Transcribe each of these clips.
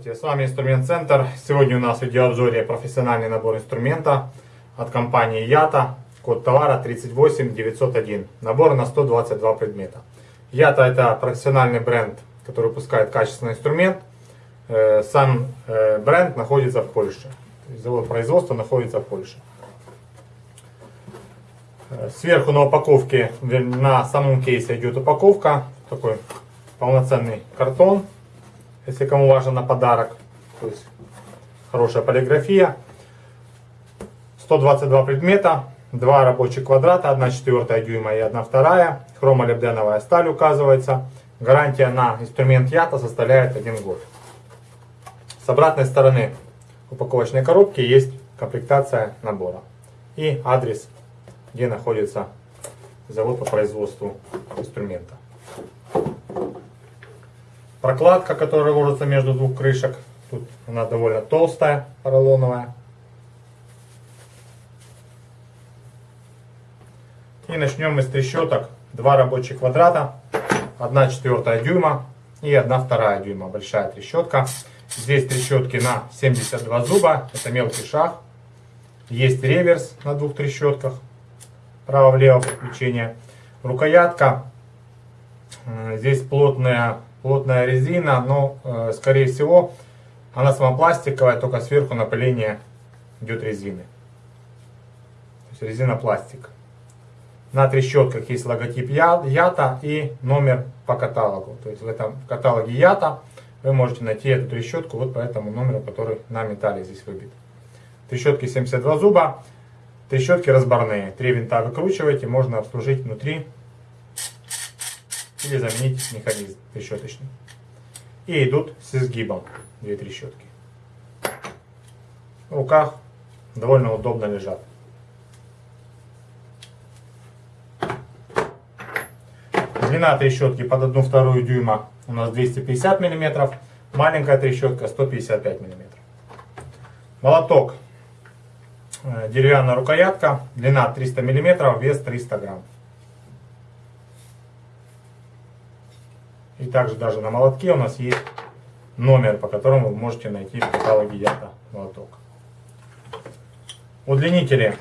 Здравствуйте, с вами Инструмент Центр. Сегодня у нас в видеообзоре профессиональный набор инструмента от компании Ята. Код товара 38901. Набор на 122 предмета. Ята это профессиональный бренд, который выпускает качественный инструмент. Э, сам э, бренд находится в Польше. Завод производства находится в Польше. Э, сверху на упаковке, на самом кейсе идет упаковка. Такой полноценный картон если кому важно на подарок. То есть хорошая полиграфия. 122 предмета, два рабочих квадрата, 1 четвертая дюйма и 1 вторая. Хромолибденовая сталь указывается. Гарантия на инструмент ЯТА составляет 1 год. С обратной стороны упаковочной коробки есть комплектация набора и адрес, где находится завод по производству инструмента. Прокладка, которая ложится между двух крышек. Тут она довольно толстая, поролоновая. И начнем с трещоток. Два рабочих квадрата, 1 четвертая дюйма и 1 вторая дюйма. Большая трещотка. Здесь трещотки на 72 зуба, это мелкий шаг. Есть реверс на двух трещотках, право-влево подключение. Рукоятка, здесь плотная плотная резина, но, э, скорее всего, она сама пластиковая, только сверху напыление идет резины. То есть резина пластик. На трещотках есть логотип Ята и номер по каталогу. То есть в этом каталоге Ята вы можете найти эту трещотку вот по этому номеру, который на металле здесь выбит. Трещотки 72 зуба, трещотки разборные. Три винта выкручиваете, можно обслужить внутри или заменить механизм трещоточный. И идут с изгибом две трещотки. В руках довольно удобно лежат. Длина трещотки под 1,2 дюйма у нас 250 мм, маленькая трещотка 155 мм. Молоток, э, деревянная рукоятка, длина 300 мм, вес 300 грамм. И также даже на молотке у нас есть номер, по которому вы можете найти в каталоге Ята молоток. Удлинители.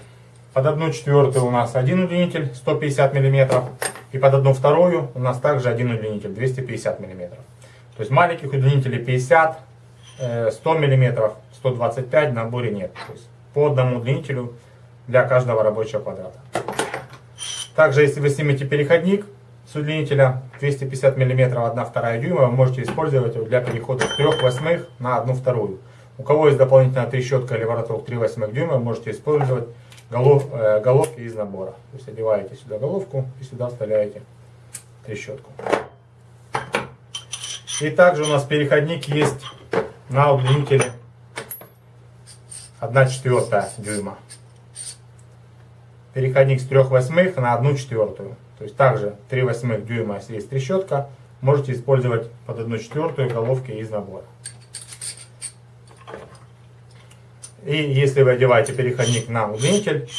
Под одну четвертую у нас один удлинитель 150 мм. И под одну вторую у нас также один удлинитель 250 мм. То есть маленьких удлинителей 50, 100 мм, 125 в наборе нет. То есть по одному удлинителю для каждого рабочего квадрата. Также если вы снимете переходник, с удлинителя 250 мм 1 2 дюйма вы можете использовать для перехода с 3 восьмых на 1 вторую. У кого есть дополнительная трещотка или вороток 3 восьмых дюйма, можете использовать голов, э, головки из набора. То есть одеваете сюда головку и сюда вставляете трещотку. И также у нас переходник есть на удлинителе 1 четвертая дюйма. Переходник с 3 восьмых на 1 четвертую. То есть также 3 восьмых дюйма, если есть трещотка, можете использовать под 1 четвертую головки из набора. И если вы одеваете переходник на удлинитель,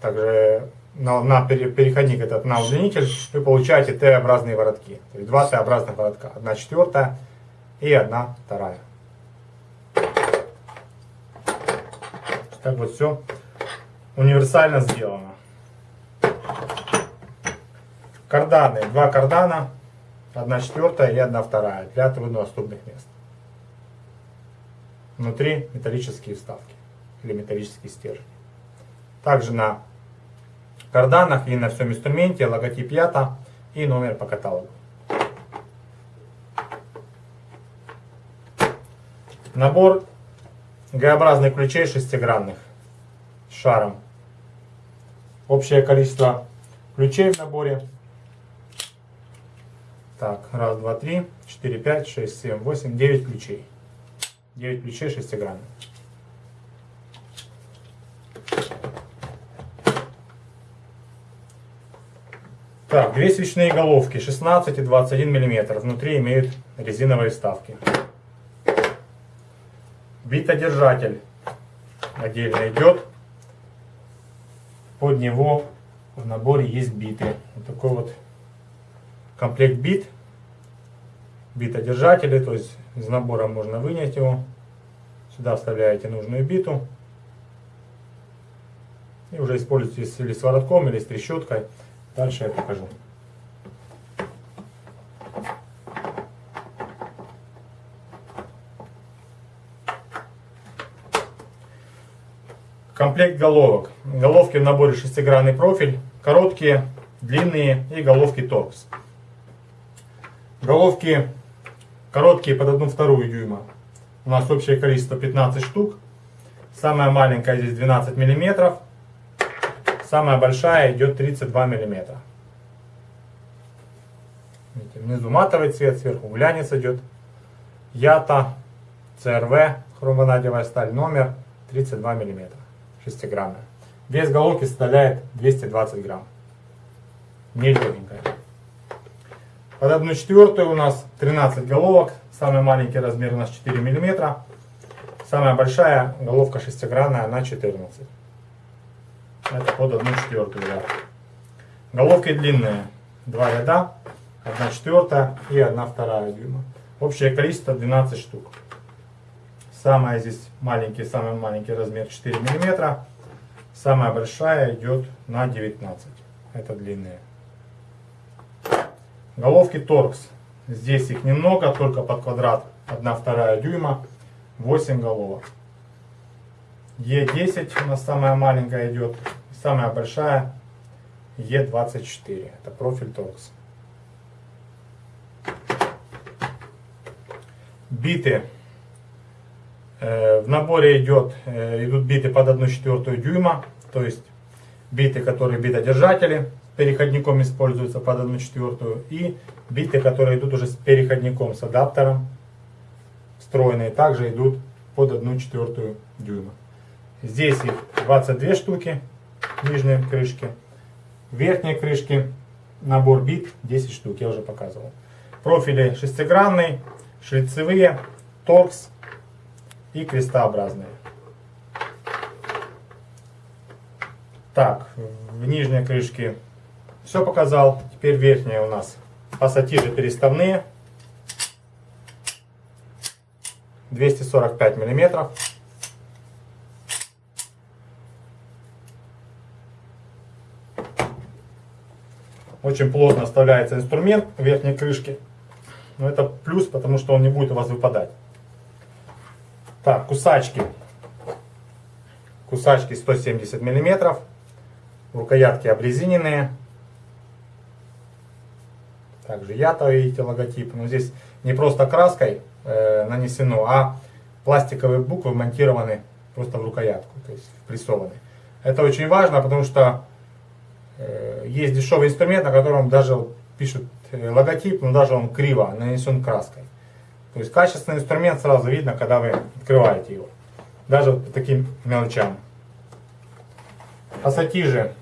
также на, на переходник этот на удлинитель, вы получаете Т-образные воротки. То есть два Т-образных воротка. 1 четвертая и 1 вторая. Так вот все универсально сделано. Карданы. Два кардана. Одна четвертая и одна вторая. Для труднодоступных мест. Внутри металлические вставки. Или металлические стержни. Также на карданах и на всем инструменте логотип ЯТА и номер по каталогу. Набор Г-образных ключей шестигранных с шаром. Общее количество ключей в наборе так, раз, два, три, четыре, пять, шесть, семь, восемь, девять ключей. Девять ключей шестигранных. Так, две свечные головки 16 и 21 мм. Внутри имеют резиновые вставки. Битодержатель отдельно идет. Под него в наборе есть биты. Вот такой вот комплект бит битодержатели, то есть из набора можно вынять его. Сюда вставляете нужную биту. И уже используйте или с воротком, или с трещоткой. Дальше я покажу. Комплект головок. Головки в наборе шестигранный профиль, короткие, длинные и головки торкс. Головки короткие под 1 вторую дюйма. У нас общее количество 15 штук. Самая маленькая здесь 12 миллиметров. Самая большая идет 32 миллиметра. Видите, внизу матовый цвет, сверху глянец идет. Ята, ЦРВ, хромонадевая сталь, номер 32 миллиметра, шестигранная. Вес головки составляет 220 грамм. Не. Под 1 четвертую у нас 13 головок. Самый маленький размер у нас 4 миллиметра. Самая большая головка шестигранная на 14. Это под 1 четвертую ряд. Головки длинные. Два ряда. 1 четвертая и 1 вторая дюйма. Общее количество 12 штук. Самая здесь маленький, самый маленький размер 4 миллиметра. Самая большая идет на 19. Это длинные. Головки торкс. Здесь их немного, только под квадрат 1 вторая дюйма. 8 головок. Е10 у нас самая маленькая идет. Самая большая Е24. Это профиль торкс. Биты. Э, в наборе идет, э, идут биты под 1 четвертую дюйма. То есть биты, которые битодержатели переходником используются под 1 четвертую. И биты, которые идут уже с переходником, с адаптером встроенные, также идут под 1 четвертую дюйма. Здесь их 22 штуки, нижние крышки. Верхние крышки, набор бит 10 штук, я уже показывал. Профили шестигранный, шлицевые, торкс и крестообразные. Так, в нижней крышке все показал. Теперь верхняя у нас пассатижи переставные. 245 миллиметров. Очень плотно вставляется инструмент верхней крышке. Но это плюс, потому что он не будет у вас выпадать. Так, кусачки. Кусачки 170 миллиметров. Рукоятки обрезиненные. Также ято, видите, логотип. Но здесь не просто краской э, нанесено, а пластиковые буквы монтированы просто в рукоятку, то есть впрессованы. Это очень важно, потому что э, есть дешевый инструмент, на котором даже пишут э, логотип, но даже он криво нанесен краской. То есть качественный инструмент сразу видно, когда вы открываете его. Даже вот по таким мелочам. Пассатижи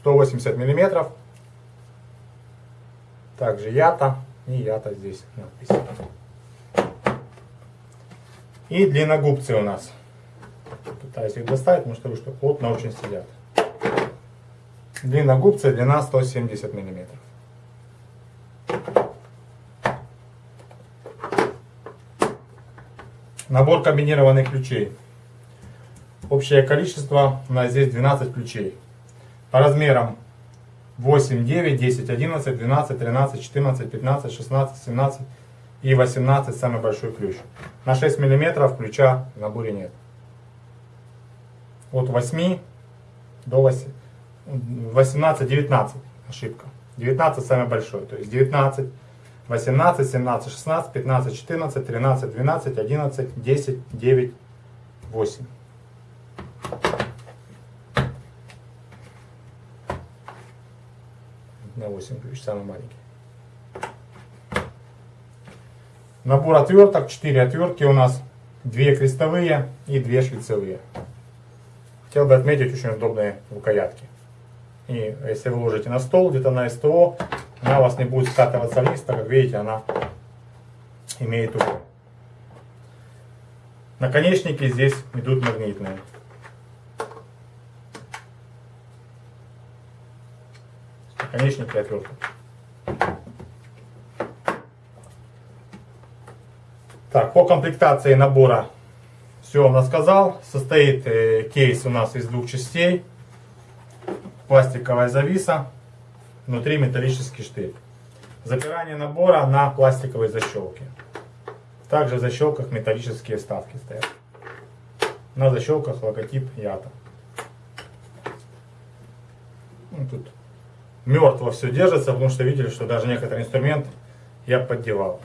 180 миллиметров. Также ята и ята здесь надпись. И длинногубцы у нас. Пытаюсь их достать, потому что что плотно очень сидят. Длинногубцы, длина 170 миллиметров. Набор комбинированных ключей. Общее количество у нас здесь 12 ключей. По размерам 8, 9, 10, 11, 12, 13, 14, 15, 16, 17 и 18 самый большой ключ. На 6 миллиметров ключа в наборе нет. От 8 до 8, 18, 19 ошибка. 19 самый большой. То есть 19, 18, 17, 16, 15, 14, 13, 12, 11, 10, 9, 8. На 8 ключ, самый маленький. Набор отверток, 4 отвертки у нас, 2 крестовые и 2 шлицевые. Хотел бы отметить очень удобные рукоятки. И если вы ложите на стол, где-то на СТО, она у вас не будет скатываться вниз, так как видите, она имеет угол. Наконечники здесь идут магнитные. Наконечники отверток. Так, по комплектации набора все вам рассказал. Состоит э, кейс у нас из двух частей. Пластиковая зависа, внутри металлический штырь. Запирание набора на пластиковой защелке. Также в защелках металлические вставки стоят. На защелках логотип Ята. Ну, тут мертво все держится, потому что видели, что даже некоторые инструменты я поддевал.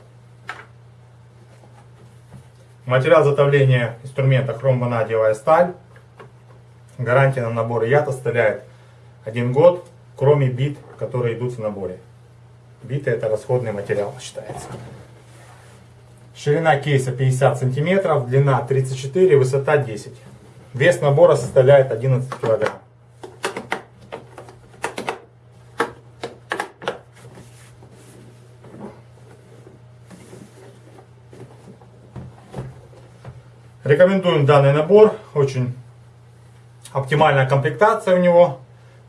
Материал изготовления инструмента хромванадиевая сталь. Гарантия на набор ЯТ составляет один год, кроме бит, которые идут в наборе. Биты это расходный материал считается. Ширина кейса 50 сантиметров, длина 34, высота 10. Вес набора составляет 11 килограмм. Рекомендуем данный набор. Очень оптимальная комплектация у него.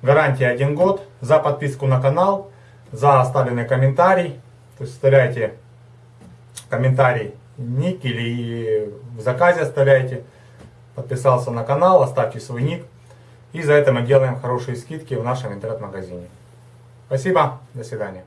Гарантия 1 год. За подписку на канал, за оставленный комментарий. То есть оставляйте комментарий, ник или в заказе оставляйте. Подписался на канал, оставьте свой ник. И за это мы делаем хорошие скидки в нашем интернет-магазине. Спасибо, до свидания.